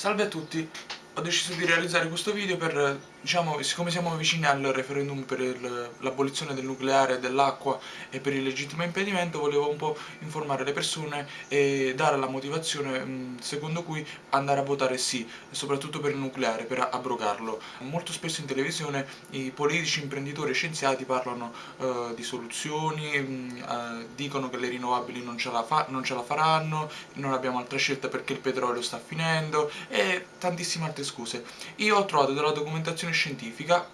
Salve a tutti, ho deciso di realizzare questo video per, diciamo, siccome siamo vicini al referendum per l'abolizione del nucleare, dell'acqua e per il legittimo impedimento, volevo un po' informare le persone e dare la motivazione secondo cui andare a votare sì, soprattutto per il nucleare, per abrogarlo. Molto spesso in televisione i politici, imprenditori e scienziati parlano uh, di soluzioni, uh, dicono che le rinnovabili non ce, non ce la faranno, non abbiamo altra scelta perché il petrolio sta finendo e tantissime altre scuse. Io ho trovato della documentazione scientifica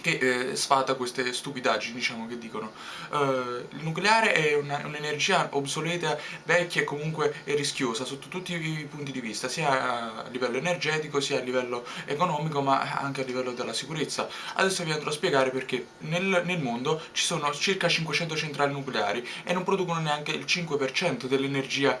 che eh, sfata queste stupidaggini diciamo che dicono. Uh, il nucleare è un'energia un obsoleta, vecchia e comunque rischiosa sotto tutti i punti di vista sia a livello energetico sia a livello economico ma anche a livello della sicurezza. Adesso vi andrò a spiegare perché. Nel, nel mondo ci sono circa 500 centrali nucleari e non producono neanche il 5% dell'energia.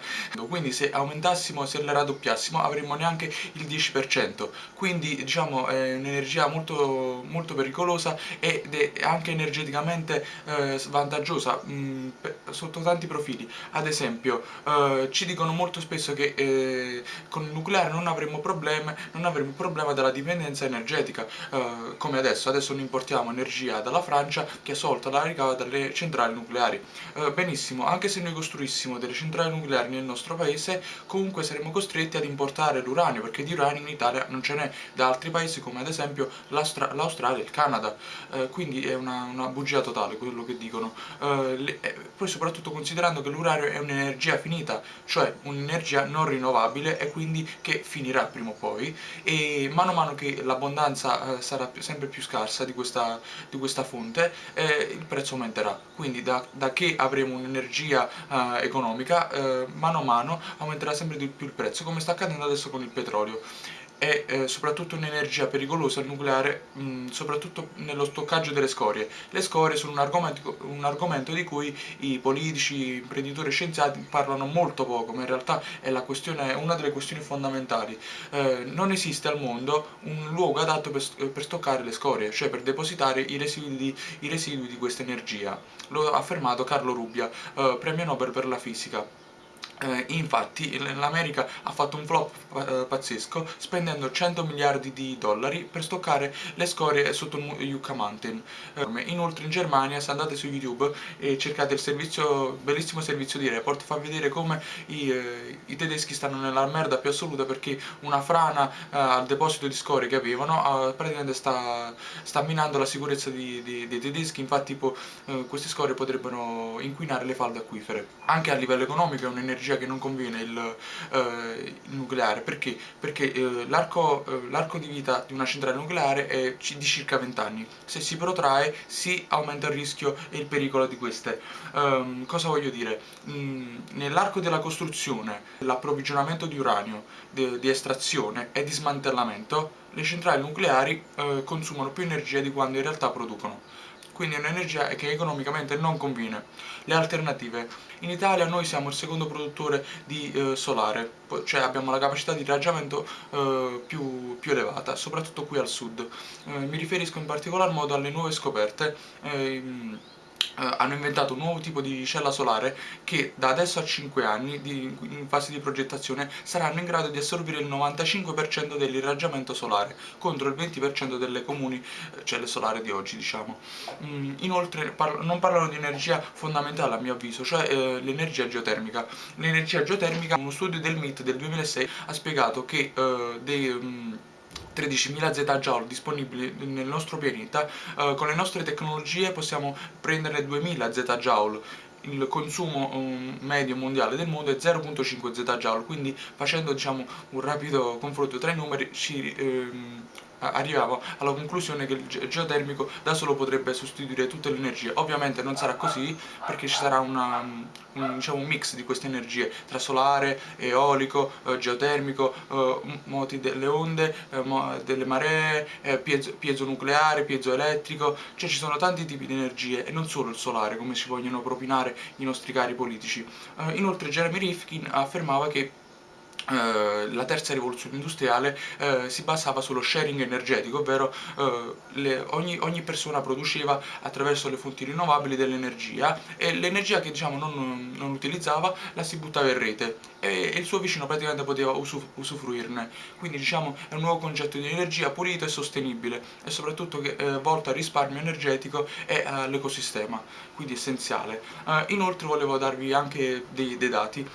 Quindi se aumentassimo, se la raddoppiassimo avremmo neanche il 10% quindi diciamo è un'energia molto, molto pericolosa pericolosa ed è anche energeticamente eh, svantaggiosa mh, mm, sotto tanti profili. Ad esempio eh, ci dicono molto spesso che eh, con il nucleare non avremo problemi non avremo problema della dipendenza energetica. Eh, come adesso adesso non importiamo energia dalla Francia che è solta la ricava dalle centrali nucleari. Eh, benissimo anche se noi costruissimo delle centrali nucleari nel nostro paese comunque saremo costretti ad importare l'uranio perché di uranio in Italia non ce n'è. Da altri paesi come ad esempio l'Australia e il Canada Canada, eh, quindi è una, una, bugia totale quello che dicono. Eh, le, eh, poi soprattutto considerando che l'uranio è un'energia finita, cioè un'energia non rinnovabile e quindi che finirà prima o poi. E mano a mano che l'abbondanza eh, sarà sempre più scarsa di questa, di questa fonte eh, il prezzo aumenterà, quindi da, da che avremo un'energia economica mano a mano aumenterà sempre di più il prezzo come sta accadendo adesso con il petrolio è eh, soprattutto un'energia pericolosa nucleare, mh, soprattutto nello stoccaggio delle scorie. Le scorie sono un argomento, un argomento, di cui i politici, imprenditori e scienziati parlano molto poco, ma in realtà è, è una delle questioni fondamentali. Eh, non esiste al mondo un luogo adatto per, per, stoccare le scorie, cioè per depositare i residui di, i residui di questa energia. Lo ha affermato Carlo Rubbia, eh, premio Nobel per la fisica. Eh, infatti l'America ha fatto un flop eh, pazzesco spendendo 100 miliardi di dollari per stoccare le scorie sotto il Yucca Mountain. Eh, inoltre in Germania, se andate su YouTube e cercate il servizio, bellissimo servizio di report, fa vedere come i, eh, i tedeschi stanno nella merda più assoluta perché una frana eh, al deposito di scorie che avevano eh, praticamente sta, sta, minando la sicurezza di, di, dei tedeschi, infatti tipo, queste scorie potrebbero inquinare le falde acquifere. Anche a livello economico è un'energia energia che non conviene il, eh, il nucleare perché? Perché eh, l'arco eh, di vita di una centrale nucleare è di circa 20 anni se si protrae si aumenta il rischio e il pericolo di queste um, cosa voglio dire? Mm, nell'arco della costruzione l'approvvigionamento di uranio di, estrazione e di smantellamento le centrali nucleari eh, consumano più energia di quanto in realtà producono quindi è un'energia che economicamente non conviene. Le alternative. In Italia noi siamo il secondo produttore di eh, solare, cioè abbiamo la capacità di irraggiamento eh, più, più, elevata, soprattutto qui al sud. Eh, mi riferisco in particolar modo alle nuove scoperte ehm, eh, hanno inventato un nuovo tipo di cella solare che da adesso a 5 anni di, in fase di progettazione saranno in grado di assorbire il 95% dell'irraggiamento solare contro il 20% delle comuni eh, celle solari di oggi diciamo. Mm, inoltre par non parlano di energia fondamentale a mio avviso cioè eh, l'energia geotermica. L'energia geotermica uno studio del MIT del 2006 ha spiegato che eh, dei mm, 13.000 zettajoule disponibili nel nostro pianeta, eh, con le nostre tecnologie possiamo prendere 2.000 zettajoule. Il consumo um, medio mondiale del mondo è 0.5 zettajoule quindi facendo diciamo, un rapido confronto tra i numeri ci ehm, arrivavo alla conclusione che il geotermico da solo potrebbe sostituire tutte le energie. Ovviamente non sarà così perché ci sarà una, un, diciamo, un, mix di queste energie tra solare, eolico, eh, geotermico, eh, moti delle onde, eh, delle maree, eh, piezo, piezonucleare, piezoelettrico cioè ci sono tanti tipi di energie e non solo il solare come ci vogliono propinare i nostri cari politici. Inoltre Jeremy Rifkin affermava che la terza rivoluzione industriale uh, si basava sullo sharing energetico, ovvero uh, le, ogni, ogni, persona produceva attraverso le fonti rinnovabili dell'energia e l'energia che diciamo, non, non, utilizzava la si buttava in rete e, e il suo vicino praticamente poteva usuf usufruirne. Quindi diciamo, è un nuovo concetto di energia pulita e sostenibile e soprattutto che, eh, volto al risparmio energetico e all'ecosistema, quindi essenziale. inoltre volevo darvi anche dei, dei dati.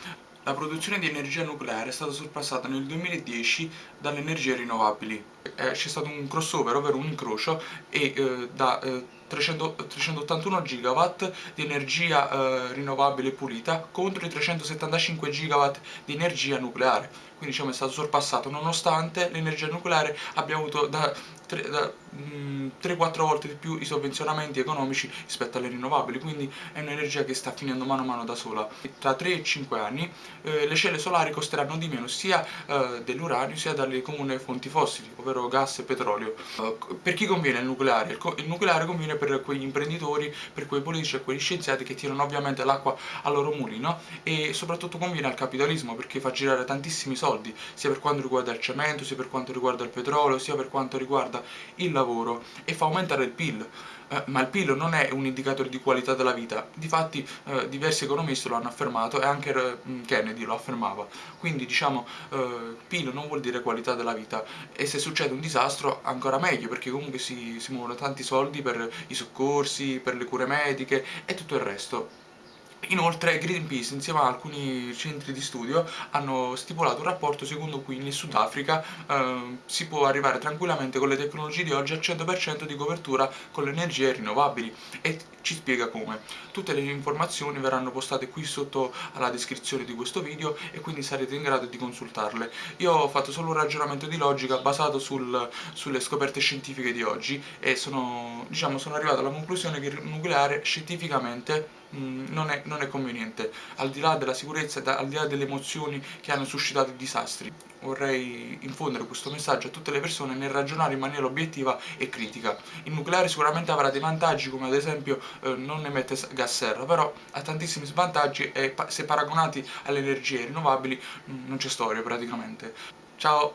La produzione di energia nucleare è stata sorpassata nel 2010 dalle energie rinnovabili. Eh, C'è stato un crossover, ovvero un incrocio, e eh, da eh, 300, 381 GW di energia eh, rinnovabile pulita contro i 375 GW di energia nucleare. Quindi diciamo è stato sorpassato nonostante l'energia nucleare abbia avuto da 3-4 volte di più i sovvenzionamenti economici rispetto alle rinnovabili, quindi è un'energia che sta finendo mano a mano da sola. Tra 3 e 5 anni eh, le celle solari costeranno di meno sia eh, dell'uranio sia dalle comuni fonti fossili, ovvero gas e petrolio. Eh, per chi conviene il nucleare? Il, il, nucleare conviene per quegli imprenditori, per quei politici e quegli scienziati che tirano ovviamente l'acqua al loro mulino e soprattutto conviene al capitalismo perché fa girare tantissimi soldi, sia per quanto riguarda il cemento, sia per quanto riguarda il petrolio, sia per quanto riguarda il lavoro e fa aumentare il PIL. Eh, ma il PIL non è un indicatore di qualità della vita, difatti eh, diversi economisti lo hanno affermato e anche eh, Kennedy lo affermava, quindi diciamo eh, PIL non vuol dire qualità della vita e se succede un disastro ancora meglio perché comunque si, si muovono tanti soldi per i soccorsi, per le cure mediche e tutto il resto. Inoltre Greenpeace insieme a alcuni centri di studio hanno stipulato un rapporto secondo cui nel Sudafrica eh, si può arrivare tranquillamente con le tecnologie di oggi al 100% di copertura con le energie rinnovabili e ci spiega come. Tutte le informazioni verranno postate qui sotto alla descrizione di questo video e quindi sarete in grado di consultarle. Io ho fatto solo un ragionamento di logica basato sul, sulle scoperte scientifiche di oggi e sono, diciamo, sono arrivato alla conclusione che il nucleare scientificamente Mm, non è, non è, conveniente, al di là della sicurezza, al di là delle emozioni che hanno suscitato i disastri. Vorrei infondere questo messaggio a tutte le persone nel ragionare in maniera obiettiva e critica. Il nucleare sicuramente avrà dei vantaggi come ad esempio eh, non emette gas serra, però ha tantissimi svantaggi e se paragonati alle energie rinnovabili mm, non c'è storia praticamente. Ciao!